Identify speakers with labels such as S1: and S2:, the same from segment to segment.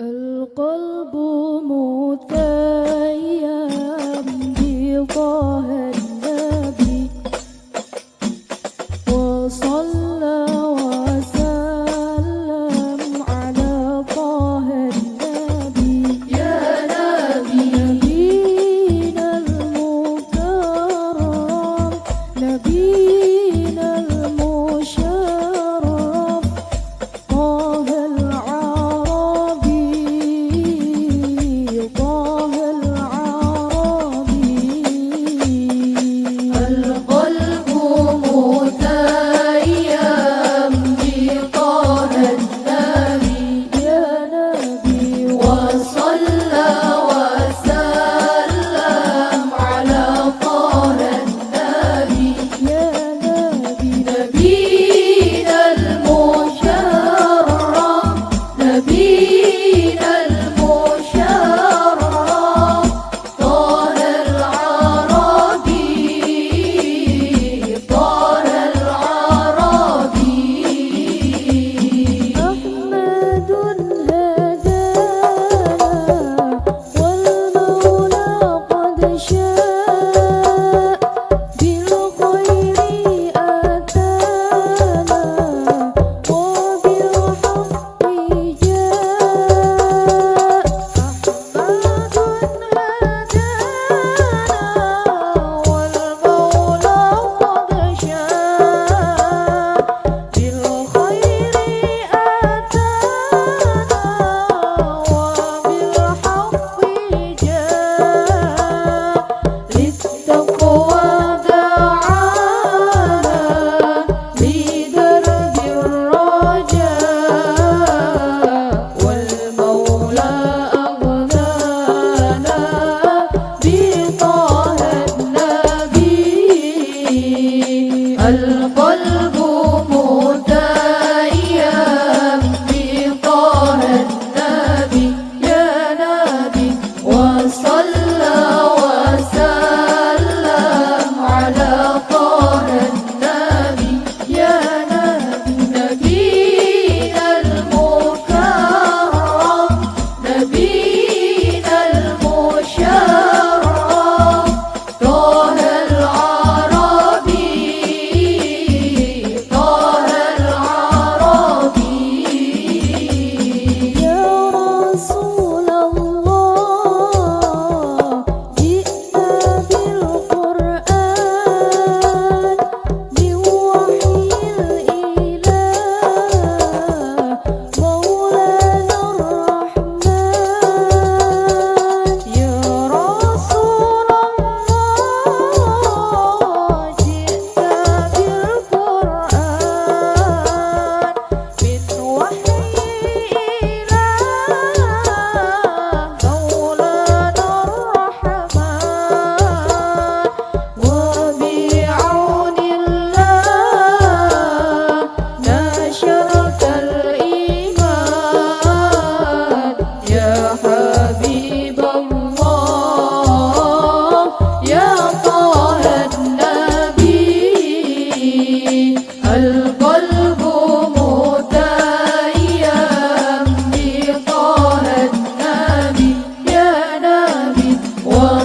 S1: القلب متيم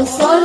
S2: Transforma